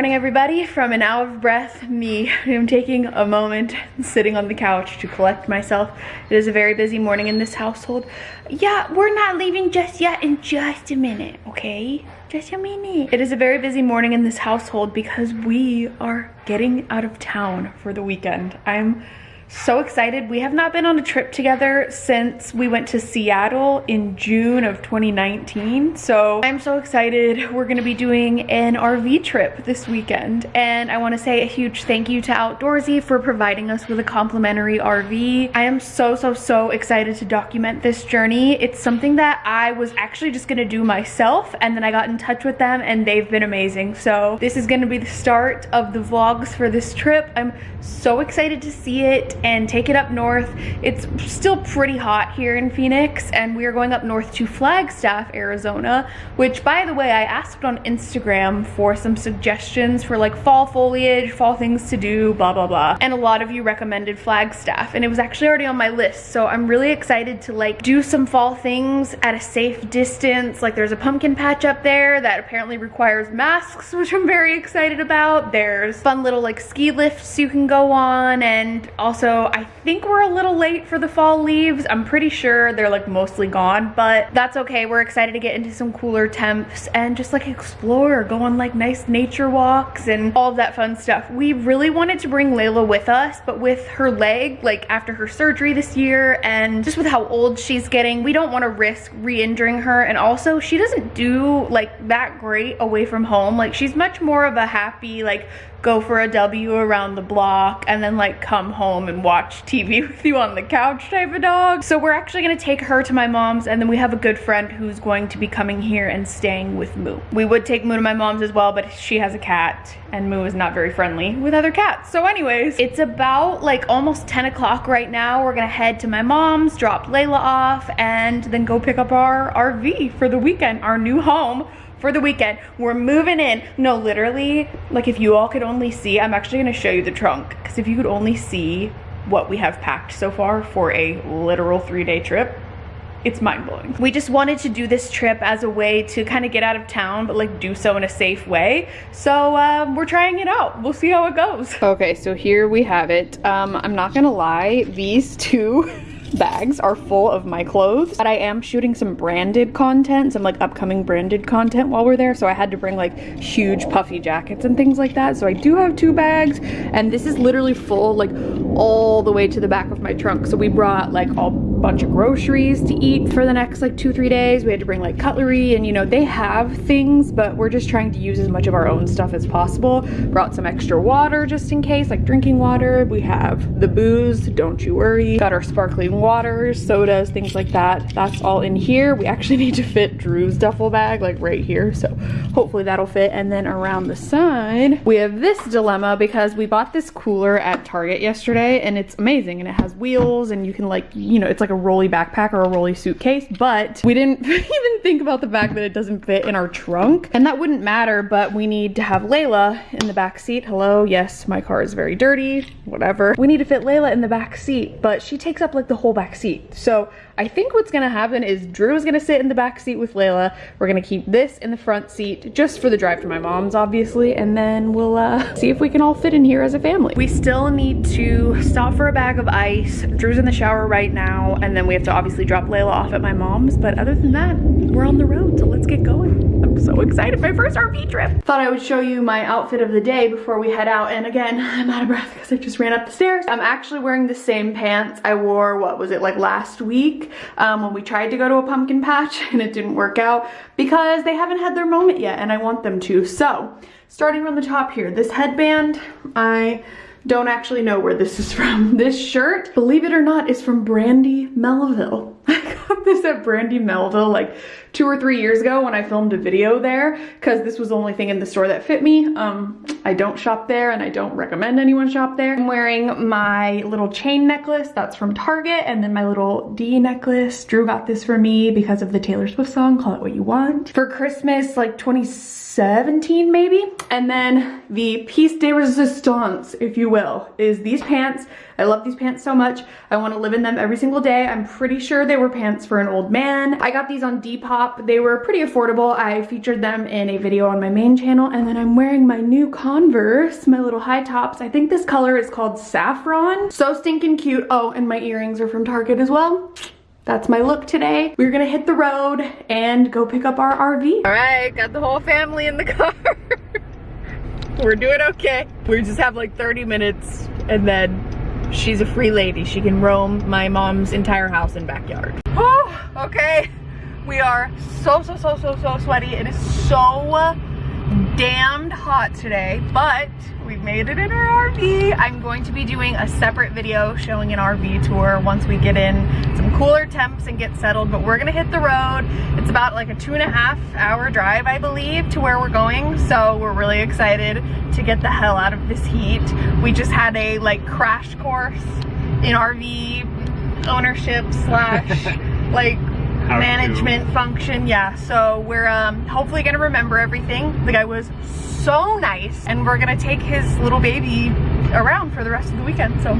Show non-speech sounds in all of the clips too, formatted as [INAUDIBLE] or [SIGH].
morning, everybody. From an hour of breath, me, I'm taking a moment sitting on the couch to collect myself. It is a very busy morning in this household. Yeah, we're not leaving just yet in just a minute, okay? Just a minute. It is a very busy morning in this household because we are getting out of town for the weekend. I'm so excited. We have not been on a trip together since we went to Seattle in June of 2019. So I'm so excited. We're gonna be doing an RV trip this weekend. And I wanna say a huge thank you to Outdoorsy for providing us with a complimentary RV. I am so, so, so excited to document this journey. It's something that I was actually just gonna do myself and then I got in touch with them and they've been amazing. So this is gonna be the start of the vlogs for this trip. I'm so excited to see it and take it up north. It's still pretty hot here in Phoenix and we are going up north to Flagstaff, Arizona, which by the way, I asked on Instagram for some suggestions for like fall foliage, fall things to do, blah, blah, blah. And a lot of you recommended Flagstaff and it was actually already on my list. So I'm really excited to like do some fall things at a safe distance. Like there's a pumpkin patch up there that apparently requires masks, [LAUGHS] which I'm very excited about. There's fun little like ski lifts you can go on and also I think we're a little late for the fall leaves. I'm pretty sure they're like mostly gone, but that's okay. We're excited to get into some cooler temps and just like explore, go on like nice nature walks and all of that fun stuff. We really wanted to bring Layla with us, but with her leg, like after her surgery this year and just with how old she's getting, we don't want to risk re-injuring her. And also she doesn't do like that great away from home. Like she's much more of a happy, like go for a W around the block and then like come home and watch TV [LAUGHS] with you on the couch type of dog. So we're actually gonna take her to my mom's and then we have a good friend who's going to be coming here and staying with Moo. We would take Moo to my mom's as well, but she has a cat and Moo is not very friendly with other cats. So anyways, it's about like almost 10 o'clock right now. We're gonna head to my mom's, drop Layla off and then go pick up our RV for the weekend, our new home for the weekend. We're moving in. No, literally, like if you all could only see, I'm actually gonna show you the trunk because if you could only see what we have packed so far for a literal three day trip, it's mind-blowing. We just wanted to do this trip as a way to kind of get out of town, but like do so in a safe way. So um, we're trying it out. We'll see how it goes. Okay, so here we have it. Um, I'm not gonna lie, these two [LAUGHS] bags are full of my clothes. But I am shooting some branded content, some like upcoming branded content while we're there. So I had to bring like huge puffy jackets and things like that. So I do have two bags and this is literally full like all the way to the back of my trunk. So we brought like a bunch of groceries to eat for the next like two, three days. We had to bring like cutlery and you know, they have things, but we're just trying to use as much of our own stuff as possible. Brought some extra water just in case, like drinking water. We have the booze, don't you worry. Got our sparkling waters, sodas, things like that. That's all in here. We actually [LAUGHS] need to fit Drew's duffel bag like right here. So hopefully that'll fit. And then around the side, we have this dilemma because we bought this cooler at Target yesterday and it's amazing. And it has wheels and you can like, you know, it's like a rolly backpack or a rolly suitcase, but we didn't [LAUGHS] even think about the fact that it doesn't fit in our trunk. And that wouldn't matter, but we need to have Layla in the back seat. Hello, yes, my car is very dirty, whatever. We need to fit Layla in the back seat, but she takes up like the whole back seat. So I think what's gonna happen is Drew is gonna sit in the back seat with Layla. We're gonna keep this in the front seat just for the drive to my mom's, obviously, and then we'll uh, [LAUGHS] see if we can all fit in here as a family. We still need to stop for a bag of ice. Drew's in the shower right now, and then we have to obviously drop Layla off at my mom's. But other than that, we're on the road, so let's get going. I'm so excited, my first RV trip. Thought I would show you my outfit of the day before we head out. And again, [LAUGHS] I'm out of breath because I just ran up the stairs. I'm actually wearing the same pants I wore, what was it, like last week um, when we tried to go to a pumpkin patch [LAUGHS] and it didn't work out because they haven't had their moment yet and I want them to. So starting from the top here, this headband, I don't actually know where this is from. [LAUGHS] This shirt, believe it or not, is from Brandy Melville. [LAUGHS] I got this at Brandy Melville like two or three years ago when I filmed a video there because this was the only thing in the store that fit me. Um, I don't shop there and I don't recommend anyone shop there. I'm wearing my little chain necklace that's from Target and then my little D necklace. Drew got this for me because of the Taylor Swift song, Call It What You Want. For Christmas, like 2017 maybe. And then the piece de resistance, if you will, is these pants. I love these pants so much. I want to live in them every single day. I'm pretty sure they were pants for an old man. I got these on Depop. They were pretty affordable. I featured them in a video on my main channel. And then I'm wearing my new Converse, my little high tops. I think this color is called Saffron. So stinking cute. Oh, and my earrings are from Target as well that's my look today. We're gonna hit the road and go pick up our RV. All right, got the whole family in the car. [LAUGHS] We're doing okay. We just have like 30 minutes and then she's a free lady. She can roam my mom's entire house and backyard. Oh, okay. We are so, so, so, so, so sweaty. It is so damned hot today, but we've made it in our RV. I'm going to be doing a separate video showing an RV tour once we get in some cooler temps and get settled, but we're gonna hit the road. It's about like a two and a half hour drive, I believe, to where we're going. So we're really excited to get the hell out of this heat. We just had a like crash course in RV ownership slash [LAUGHS] like management function yeah. So we're um hopefully gonna remember everything. The guy was so nice and we're gonna take his little baby around for the rest of the weekend. So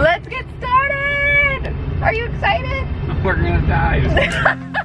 let's get started! Are you excited? [LAUGHS] We're gonna die [LAUGHS]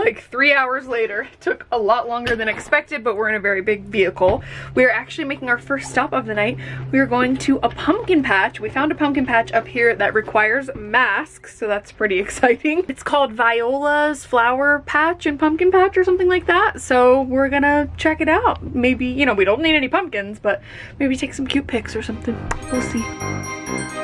like three hours later. It Took a lot longer than expected, but we're in a very big vehicle. We are actually making our first stop of the night. We are going to a pumpkin patch. We found a pumpkin patch up here that requires masks, so that's pretty [LAUGHS] exciting. It's called Viola's Flower Patch and Pumpkin Patch or something like that, so we're gonna check it out. Maybe, you know, we don't need any pumpkins, but maybe take some cute pics or something. We'll see.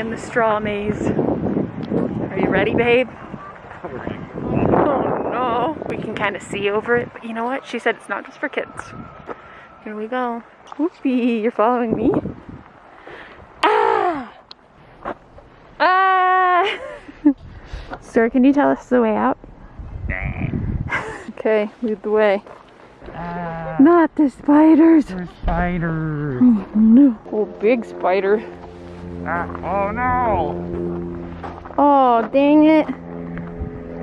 In the straw maze. Are you ready, babe? Oh no. We can kind of see over it, but you know what? She said it's not just for kids. Here we go. Whoopee, you're following me? Ah! Ah! [LAUGHS] Sir, can you tell us the way out? [LAUGHS] okay, lead the way. Ah, Not the spiders. there's spiders. Oh no. Oh, big spider. Ah, oh no! Oh, dang it.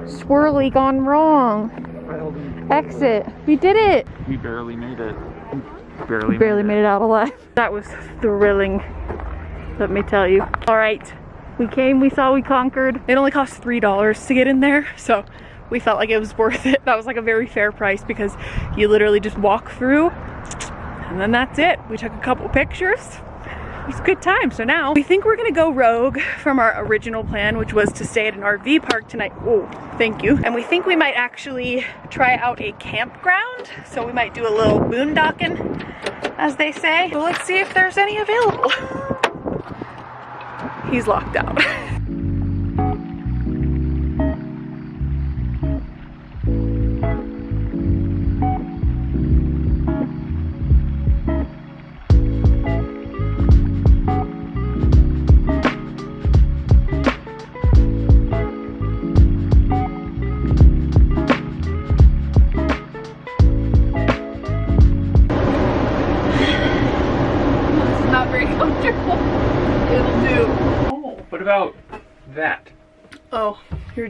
Swirly gone wrong. Exit. We did it. We barely made it. Barely. Barely made it out alive. That was thrilling, let me tell you. All right, we came, we saw, we conquered. It only cost $3 to get in there, so we felt like it was worth it. That was like a very fair price because you literally just walk through and then that's it. We took a couple pictures. It was a good time. So now we think we're gonna go rogue from our original plan, which was to stay at an RV park tonight. Oh, thank you. And we think we might actually try out a campground. So we might do a little boondocking, as they say. So let's see if there's any available. [LAUGHS] He's locked out. [LAUGHS]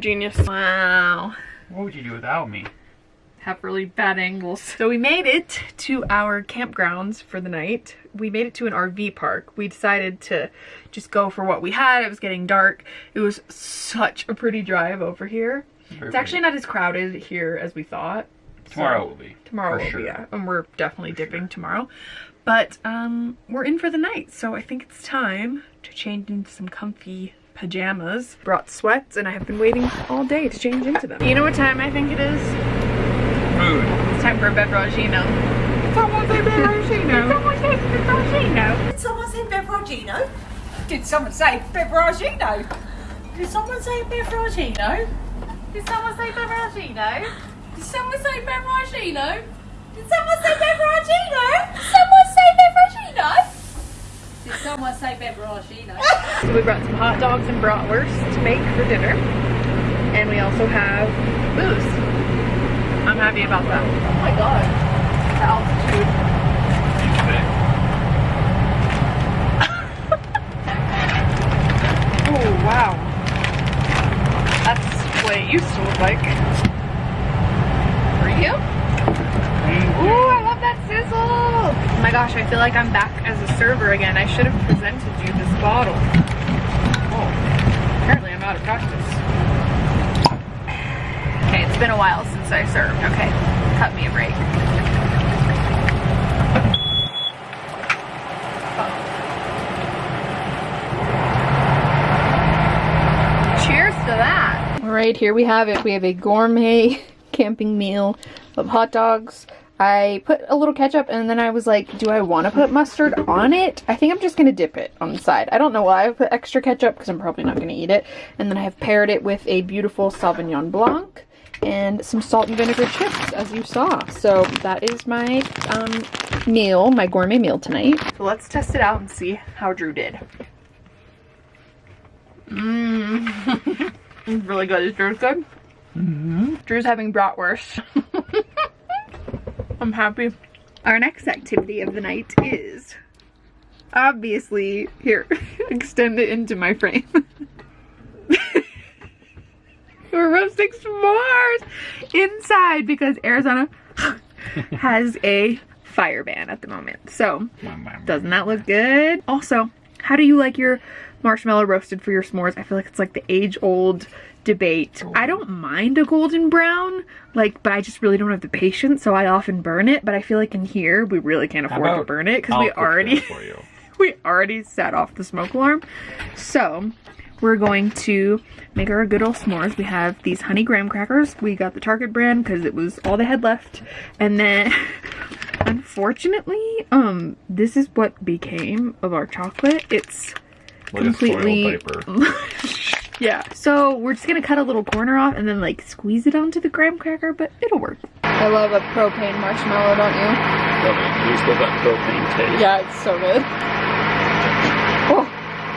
genius. Wow. What would you do without me? have really bad angles. So we made it to our campgrounds for the night. We made it to an RV park. We decided to just go for what we had. It was getting dark. It was such a pretty drive over here. Very It's actually not as crowded here as we thought. Tomorrow So- will be. Tomorrow for will sure. be, yeah. And we're definitely dipping tomorrow. But um, we're in for the night, so I think it's time to change into some comfy pajamas. Brought sweats, and I have been waiting all day to change into them. You know what time I think it is? Food. It's time for a beveragino. Someone say beveragino. Someone say beveragino. Did someone say Beveragino? Did someone say Beveragino? Did someone say Beveragino? Did someone say Beveragino? Did someone say Beveragino? Did someone say Beveragino? Did someone say Beveragino? Did someone say Beveragino? [LAUGHS] So we brought some hot dogs and bratwurst to make for dinner. And we also have booze. I'm happy about that. Oh my god. The altitude. Oh wow. That's what it used to look like. For you? Ooh, I love that sizzle! Oh my gosh, I feel like I'm back as a server again. I should have presented you this bottle. Oh, apparently I'm out of practice. Okay, it's been a while since I served. Okay, cut me a break. Cheers to that. All right, here we have it. We have a gourmet [LAUGHS] camping meal of hot dogs. I put a little ketchup and then I was like, do I want to put mustard on it? I think I'm just going to dip it on the side. I don't know why I put extra ketchup because I'm probably not going to eat it. And then I have paired it with a beautiful Sauvignon Blanc and some salt and vinegar chips as you saw. So that is my um, meal, my gourmet meal tonight. So let's test it out and see how Drew did. Mmm. [LAUGHS] [LAUGHS] really good. Is Drew's good? Mm-hmm. Drew's having bratwurst. [LAUGHS] I'm happy. Our next activity of the night is obviously here. [LAUGHS] extend it into my frame. [LAUGHS] We're roasting s'mores inside because Arizona has a fire ban at the moment. So doesn't that look good? Also, how do you like your marshmallow roasted for your s'mores? I feel like it's like the age old debate. I don't mind a golden brown, like, but I just really don't have the patience, so I often burn it. But I feel like in here, we really can't afford to burn it because we already [LAUGHS] we already set off the smoke alarm. So we're going to make our good old s'mores. We have these honey graham crackers. We got the Target brand because it was all they had left. And then [LAUGHS] unfortunately, um, this is what became of our chocolate. It's soiled completely. [LAUGHS] yeah. So we're just gonna cut a little corner off and then like squeeze it onto the graham cracker, but it'll work. I love a propane marshmallow, don't you? Love it. You still got propane taste. Yeah, it's so good. Oh,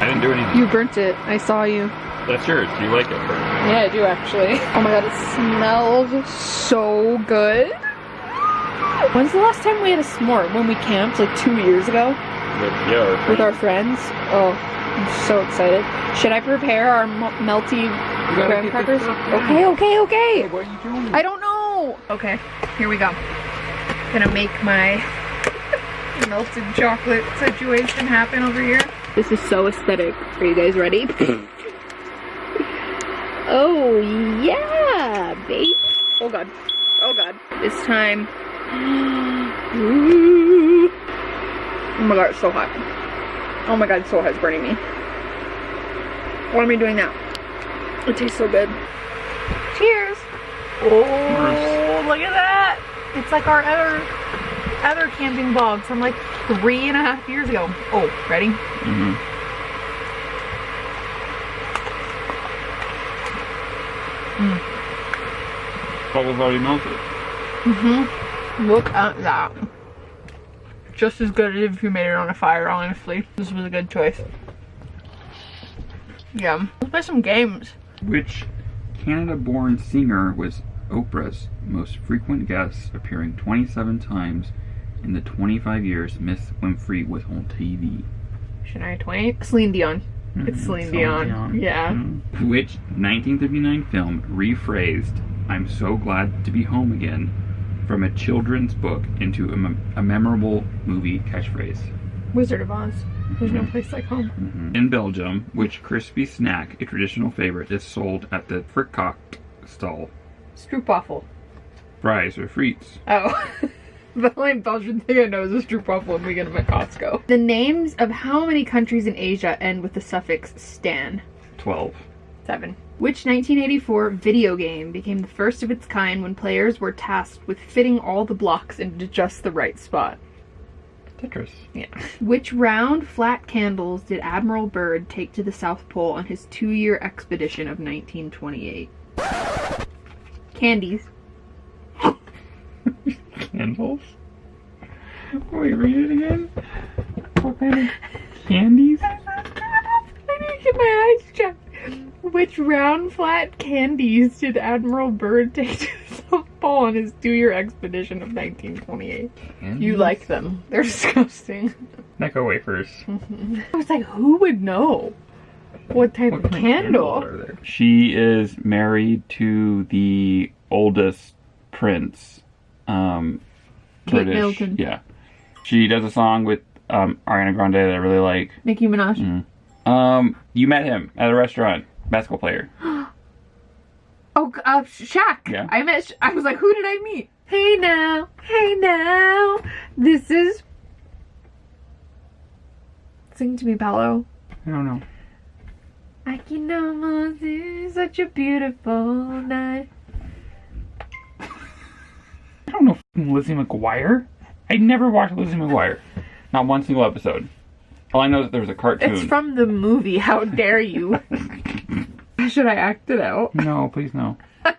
I didn't do anything. you burnt it. I saw you. That's yours. Do you like it? Bert? Yeah, I do actually. Oh my god, it smells so good. When's the last time we had a s'more? When we camped, like two years ago, With, yeah. with our friends. Oh, I'm so excited. Should I prepare our melty gotta graham crackers? this. Okay, okay, okay. What are you doing? I don't know. Okay, here we go. Gonna make my [LAUGHS] melted chocolate situation happen over here. This is so aesthetic. Are you guys ready? [CLEARS THROAT] oh yeah, babe. Oh god. Oh god. This time. Ooh. [GASPS] Oh my god, it's so hot. Oh my god, it's so hot, it's burning me. Why am I doing that? It tastes so good. Cheers. Oh, look at that. It's like our other other camping vlogs from like three and a half years ago. Oh, ready? Mm-hmm. Bubble's already melted. Mm-hmm. Look at that. Just as good as if you made it on a fire, honestly. This was a good choice. Yeah. Let's play some games. Which Canada-born singer was Oprah's most frequent guest, appearing 27 times in the 25 years Miss Winfrey was on TV? Shania Twain? Celine Dion. It's Mhm, Celine Dion. Yeah. Mhm. Which 1939 film rephrased "I'm so glad to be home again" from a children's book into a, a memorable movie catchphrase. Wizard of Oz. There's no mm-hmm. place like home. Mm -hmm. In Belgium, which crispy snack, a traditional favorite, is sold at the Frikot stall? Stroopwafel. Fries or frites. Oh. [LAUGHS] the only Belgian thing I know is a stroopwafel when we get them at Costco. The names of how many countries in Asia end with the suffix stan? Twelve. 7. Which 1984 video game became the first of its kind when players were tasked with fitting all the blocks into just the right spot? Tetris. Yeah. Which round flat candles did Admiral Byrd take to the South Pole on his two year expedition of 1928? Candies. candles? Wait, read it again? What kind of candy? Which round, flat candies did Admiral Byrd take to the South Pole on his two year expedition of 1928? Candies? You like them. They're [LAUGHS] disgusting. Necco wafers. I was like, who would know? What type What of candle? candle are there? She is married to the oldest prince. Um, Kate British. Middleton. Yeah. She does a song with um, Ariana Grande that I really like. Nicki Minaj. Mm. Um, you met him at a restaurant. Basketball player. [GASPS] Oh, uh, Shaq. Yeah. I met. Sh- I was like, who did I meet? Hey now, hey now. This is. Sing to me, Paolo. I don't know. I can almost see such a beautiful night. [LAUGHS] I don't know Lizzie McGuire. I never watched Lizzie McGuire. Not one single episode. All I know is that there was a cartoon. It's from the movie. How dare you? [LAUGHS] Should I act it out? No, please no. [LAUGHS]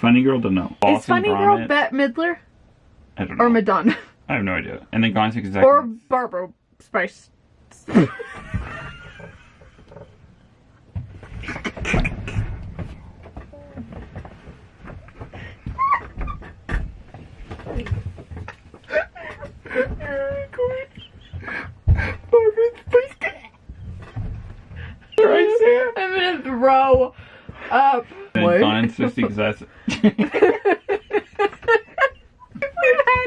Funny girl to know. Is Funny Girl Gromit? Bette Midler I don't know. or Madonna I have no idea. And then Gone 60 Seconds. or Barbara Spice? I'm [LAUGHS] throw up. And What? Gone in 60 because that's. [LAUGHS] [LAUGHS] We've had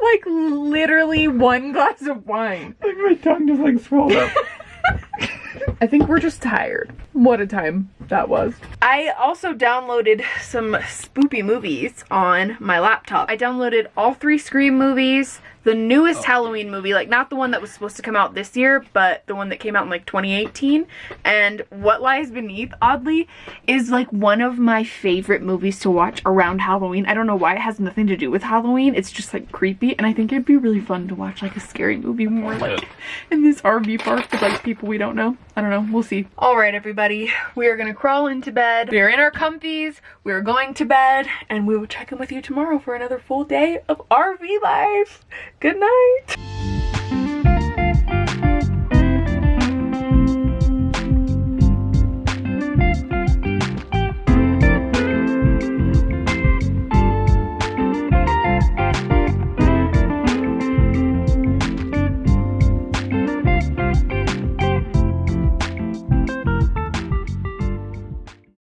like literally one glass of wine. like my tongue just like swelled up. [LAUGHS] I think we're just tired. What a time that was. I also downloaded some spoopy movies on my laptop. I downloaded all three Scream movies, the newest oh. Halloween movie, like not the one that was supposed to come out this year, but the one that came out in like 2018. And What Lies Beneath, oddly, is like one of my favorite movies to watch around Halloween. I don't know why it has nothing to do with Halloween. It's just like creepy, and I think it'd be really fun to watch like a scary movie we're like in this RV park with like people we don't know. I don't know. We'll see. All right, everybody. We are gonna crawl into bed. We are in our comfies. We are going to bed, and we will check in with you tomorrow for another full day of RV life. Good night.